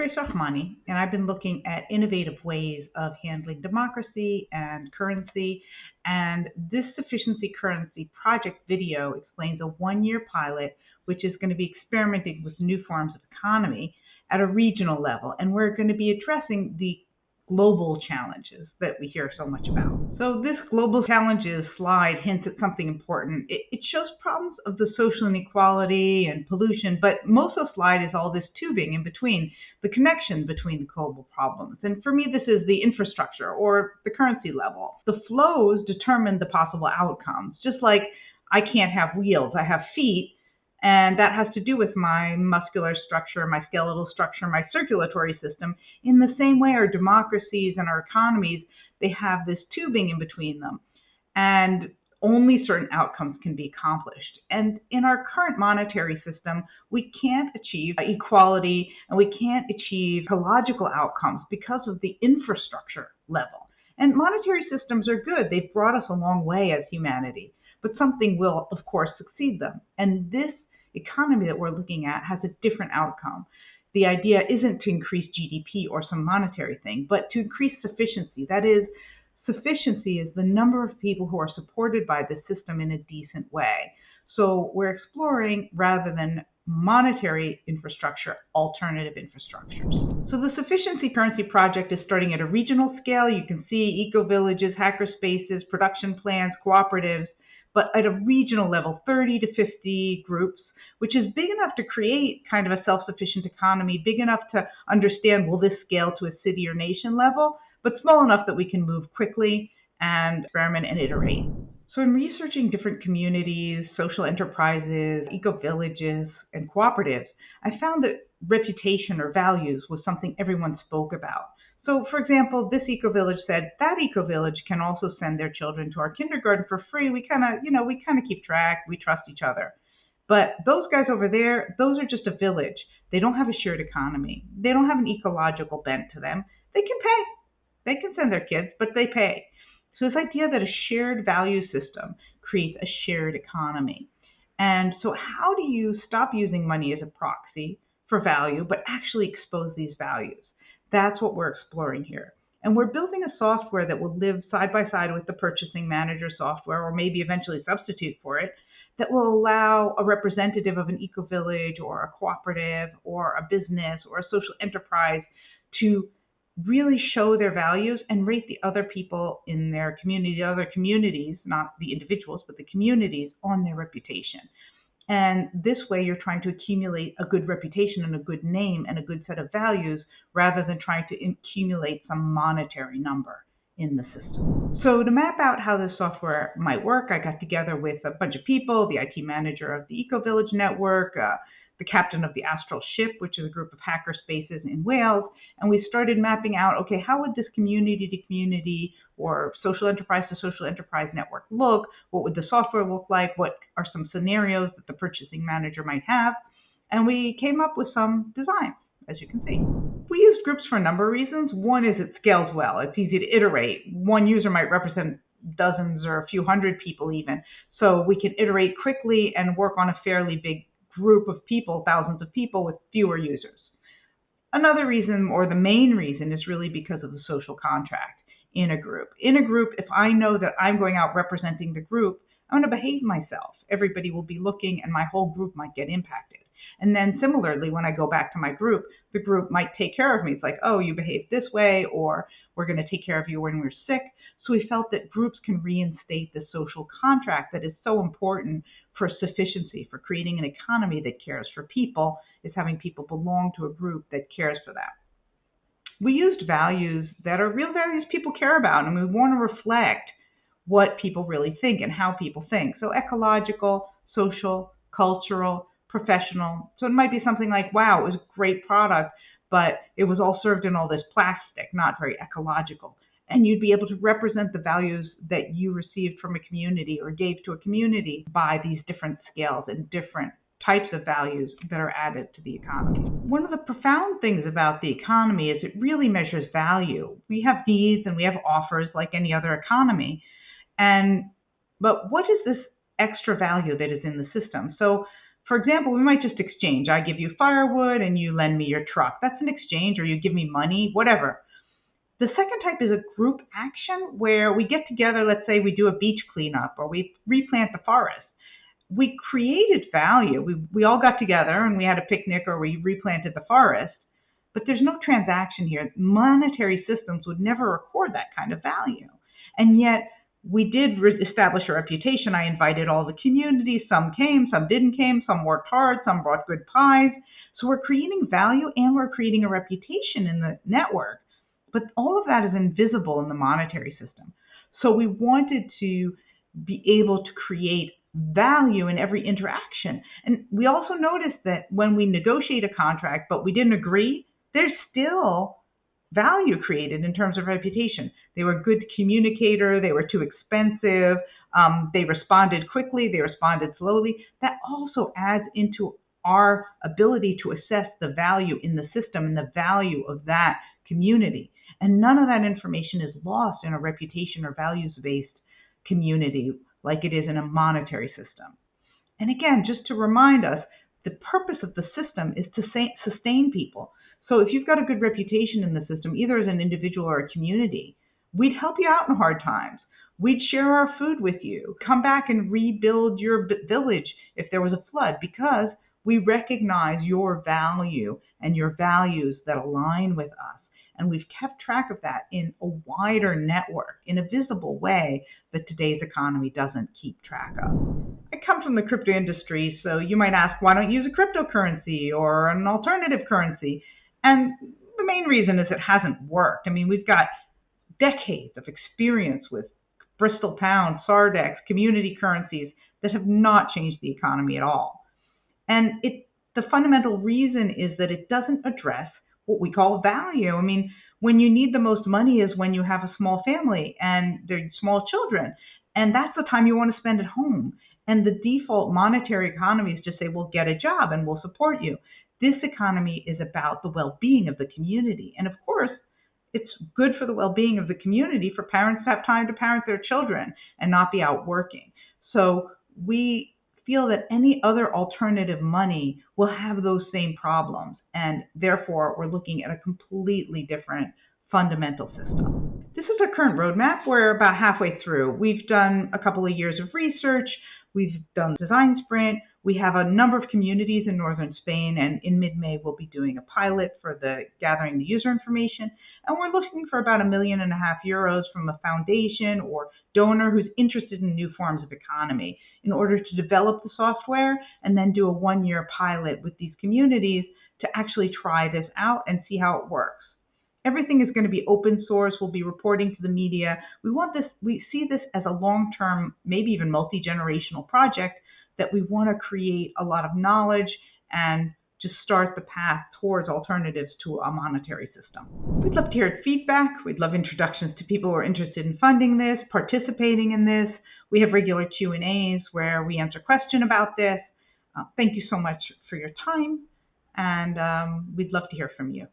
Grace Rachmany, and I've been looking at innovative ways of handling democracy and currency. And this sufficiency currency project video explains a one year pilot, which is going to be experimenting with new forms of economy at a regional level. And we're going to be addressing the global challenges that we hear so much about. So this global challenges slide hints at something important. It, it, shows problems of the social inequality and pollution, but most of the slide is all this tubing in between, the connection between the global problems. And for me, this is the infrastructure or the currency level. The flows determine the possible outcomes, just like I can't have wheels, I have feet and that has to do with my muscular structure, my skeletal structure, my circulatory system. In the same way, our democracies and our economies, they have this tubing in between them. And only certain outcomes can be accomplished. And in our current monetary system, we can't achieve equality and we can't achieve ecological outcomes because of the infrastructure level. And monetary systems are good. They've brought us a long way as humanity. But something will, of course, succeed them. And this economy that we're looking at has a different outcome. The idea isn't to increase GDP or some monetary thing, but to increase sufficiency. That is, sufficiency is the number of people who are supported by the system in a decent way. So we're exploring rather than monetary infrastructure, alternative infrastructures. So the Sufficiency Currency Project is starting at a regional scale. You can see eco villages, hacker spaces, production plans, cooperatives, but at a regional level, 30 to 50 groups which is big enough to create kind of a self sufficient economy, big enough to understand will this scale to a city or nation level, but small enough that we can move quickly and experiment and iterate. So, in researching different communities, social enterprises, eco villages, and cooperatives, I found that reputation or values was something everyone spoke about. So, for example, this eco village said that eco village can also send their children to our kindergarten for free. We kind of, you know, we kind of keep track. We trust each other. But those guys over there, those are just a village. They don't have a shared economy. They don't have an ecological bent to them. They can pay. They can send their kids, but they pay. So this idea that a shared value system creates a shared economy. And so how do you stop using money as a proxy for value, but actually expose these values? That's what we're exploring here. And we're building a software that will live side by side with the purchasing manager software, or maybe eventually substitute for it, that will allow a representative of an eco village or a cooperative or a business or a social enterprise to really show their values and rate the other people in their community, the other communities, not the individuals, but the communities on their reputation. And this way, you're trying to accumulate a good reputation and a good name and a good set of values rather than trying to accumulate some monetary number in the system. So to map out how this software might work, I got together with a bunch of people, the IT manager of the Eco Village Network, uh, the captain of the Astral Ship, which is a group of hacker spaces in Wales, and we started mapping out, okay, how would this community to community or social enterprise to social enterprise network look? What would the software look like? What are some scenarios that the purchasing manager might have? And we came up with some designs as you can see. We use groups for a number of reasons. One is it scales well. It's easy to iterate. One user might represent dozens or a few hundred people even. So we can iterate quickly and work on a fairly big group of people, thousands of people with fewer users. Another reason, or the main reason, is really because of the social contract in a group. In a group, if I know that I'm going out representing the group, I'm going to behave myself. Everybody will be looking and my whole group might get impacted. And then similarly, when I go back to my group, the group might take care of me. It's like, oh, you behave this way, or we're going to take care of you when we're sick. So we felt that groups can reinstate the social contract that is so important for sufficiency, for creating an economy that cares for people, is having people belong to a group that cares for them. We used values that are real values people care about, and we want to reflect what people really think and how people think. So ecological, social, cultural, professional. So it might be something like, wow, it was a great product, but it was all served in all this plastic, not very ecological. And you'd be able to represent the values that you received from a community or gave to a community by these different scales and different types of values that are added to the economy. One of the profound things about the economy is it really measures value. We have needs and we have offers like any other economy. And but what is this extra value that is in the system? So for example, we might just exchange. I give you firewood and you lend me your truck. That's an exchange, or you give me money, whatever. The second type is a group action where we get together, let's say we do a beach cleanup or we replant the forest. We created value. We, we all got together and we had a picnic or we replanted the forest, but there's no transaction here. Monetary systems would never record that kind of value. And yet, we did re- establish a reputation. I invited all the community. Some came, some didn't came, some worked hard, some brought good pies. So we're creating value and we're creating a reputation in the network. But all of that is invisible in the monetary system. So we wanted to be able to create value in every interaction. And we also noticed that when we negotiate a contract, but we didn't agree, there's still value created in terms of reputation. They were a good communicator, they were too expensive, um, they responded quickly, they responded slowly. That also adds into our ability to assess the value in the system and the value of that community. And none of that information is lost in a reputation or values based community like it is in a monetary system. And again, just to remind us, the purpose of the system is to sustain people. So if you've got a good reputation in the system, either as an individual or a community, we'd help you out in hard times. We'd share our food with you, come back and rebuild your village if there was a flood because we recognize your value and your values that align with us. And we've kept track of that in a wider network in a visible way that today's economy doesn't keep track of. I come from the crypto industry, so you might ask, why don't you use a cryptocurrency or an alternative currency? And the main reason is it hasn't worked. I mean, we've got decades of experience with Bristol Pound, Sardex, community currencies that have not changed the economy at all. And it, the fundamental reason is that it doesn't address what we call value. I mean, when you need the most money is when you have a small family and they're small children. And that's the time you want to spend at home. And the default monetary economy is just say, well, get a job and we'll support you. This economy is about the well being of the community. And of course, it's good for the well being of the community for parents to have time to parent their children and not be out working. So we feel that any other alternative money will have those same problems. And therefore, we're looking at a completely different fundamental system. This is our current roadmap. We're about halfway through. We've done a couple of years of research. We've done design sprint. We have a number of communities in northern Spain, and in mid-May we'll be doing a pilot for the gathering the user information. And we're looking for about a million and a half euros from a foundation or donor who's interested in new forms of economy in order to develop the software and then do a one-year pilot with these communities to actually try this out and see how it works. Everything is going to be open source. We'll be reporting to the media. We want this, we see this as a long term, maybe even multi generational project that we want to create a lot of knowledge and just start the path towards alternatives to a monetary system. We'd love to hear feedback. We'd love introductions to people who are interested in funding this, participating in this. We have regular Q&As where we answer questions about this. Uh, thank you so much for your time, and um, we'd love to hear from you.